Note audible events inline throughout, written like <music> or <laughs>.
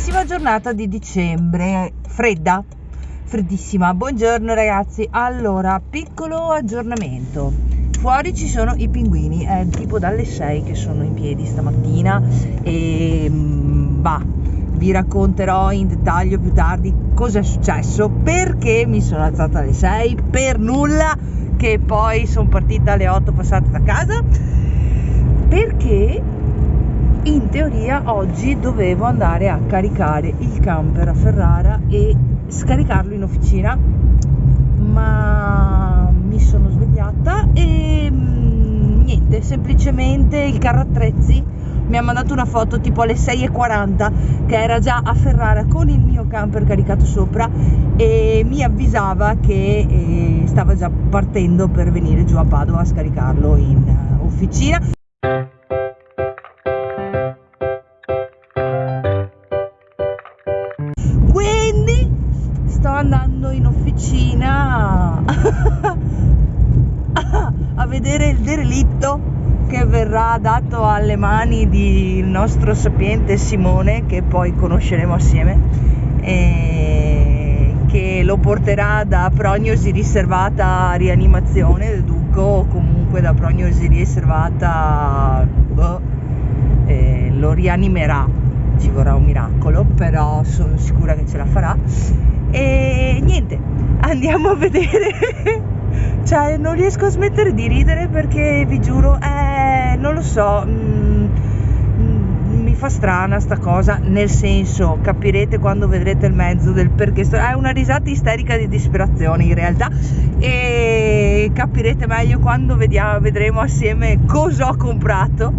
bellissima giornata di dicembre, fredda, freddissima. Buongiorno ragazzi, allora piccolo aggiornamento. Fuori ci sono i pinguini, è tipo dalle 6 che sono in piedi stamattina e bah, vi racconterò in dettaglio più tardi cosa è successo, perché mi sono alzata alle 6 per nulla, che poi sono partita alle 8 passate da casa, perché in teoria oggi dovevo andare a caricare il camper a Ferrara e scaricarlo in officina, ma mi sono svegliata e mm, niente, semplicemente il carro attrezzi mi ha mandato una foto tipo alle 6.40 che era già a Ferrara con il mio camper caricato sopra e mi avvisava che eh, stava già partendo per venire giù a Padova a scaricarlo in uh, officina. Andando in officina <laughs> a vedere il derelitto che verrà dato alle mani del nostro sapiente Simone, che poi conosceremo assieme, che lo porterà da prognosi riservata a rianimazione, deduco, o comunque da prognosi riservata boh, lo rianimerà, ci vorrà un miracolo, però sono sicura che ce la farà. E niente, andiamo a vedere <laughs> cioè non riesco a smettere di ridere perché vi giuro, eh, non lo so, mm, mm, mi fa strana sta cosa, nel senso capirete quando vedrete il mezzo del perché sto, è una risata isterica di disperazione in realtà e capirete meglio quando vediamo, vedremo assieme cosa ho comprato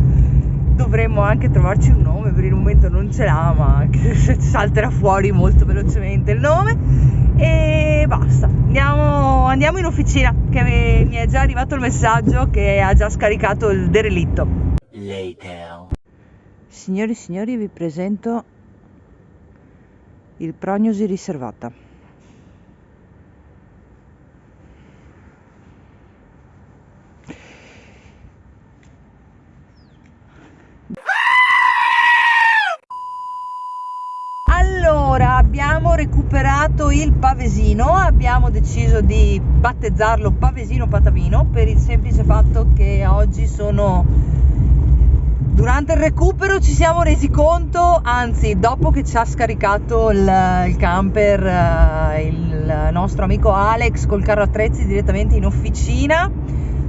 dovremmo anche trovarci un nome per il momento non ce l'ha ma <laughs> salterà fuori molto velocemente il nome. E basta. Andiamo, andiamo in officina che mi, mi, è già arrivato il messaggio che ha già scaricato il derelitto. Later. signori e signori vi presento il prognosi riservata abbiamo recuperato il pavesino, abbiamo deciso di battezzarlo pavesino patavino per il semplice fatto che oggi sono durante il recupero ci siamo resi conto, anzi dopo che ci ha scaricato il, il camper eh, il nostro amico Alex col carro attrezzi direttamente in officina,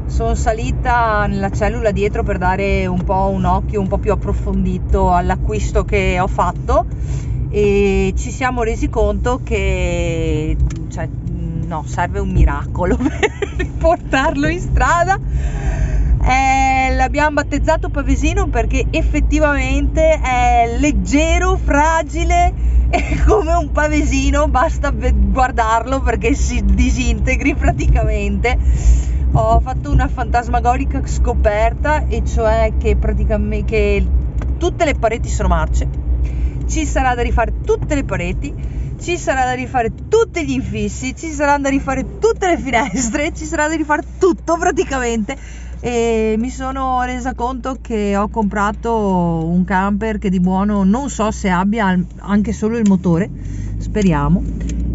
sono salita nella cellula dietro per dare un po' un occhio un po' più approfondito all'acquisto che ho fatto e ci siamo resi conto che cioè, no, serve un miracolo <laughs> per portarlo in strada. Eh, l'abbiamo battezzato Pavesino perché effettivamente è leggero, fragile e <laughs> come un pavesino basta guardarlo perché si disintegri praticamente. Ho fatto una fantasmagorica scoperta e cioè che praticamente che tutte le pareti sono marce ci sarà da rifare tutte le pareti, ci sarà da rifare tutti gli infissi, ci sarà da rifare tutte le finestre, ci sarà da rifare tutto praticamente e mi sono resa conto che ho comprato un camper che di buono non so se abbia anche solo il motore, speriamo.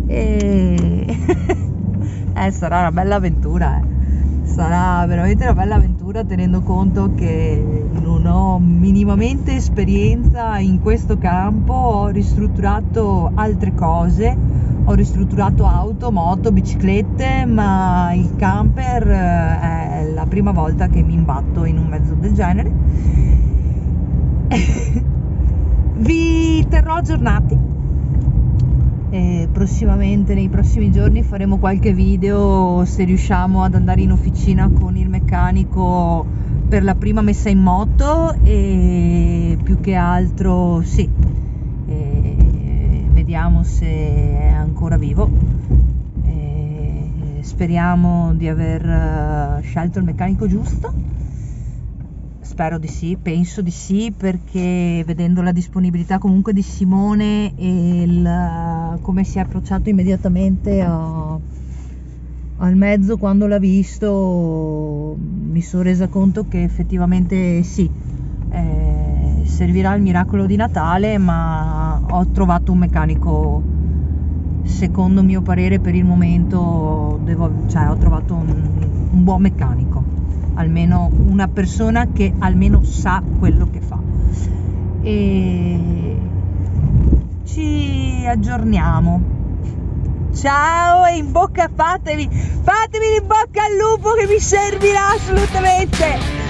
E <laughs> eh, sarà una bella avventura, eh sarà veramente una bella avventura tenendo conto che non ho minimamente esperienza in questo campo, ho ristrutturato altre cose, ho ristrutturato auto, moto, biciclette, ma il camper eh, è la prima volta che mi imbatto in un mezzo del genere. <laughs> Vi terrò aggiornati e prossimamente nei prossimi giorni faremo qualche video se riusciamo ad andare in officina con il meccanico per la prima messa in moto e più che altro sì. E vediamo se è ancora vivo. E speriamo di aver eh, scelto il meccanico giusto Spero di sì, penso di sì perché vedendo la disponibilità comunque di Simone e il, come si è approcciato immediatamente a, al mezzo quando l'ha visto mi sono resa conto che effettivamente sì, eh, servirà il miracolo di Natale ma ho trovato un meccanico secondo mio parere per il momento devo, cioè, ho trovato un, un buon meccanico almeno una persona che almeno sa quello che fa. E ci aggiorniamo. Ciao e in bocca fatevi fatevi in bocca al lupo che vi servirà assolutamente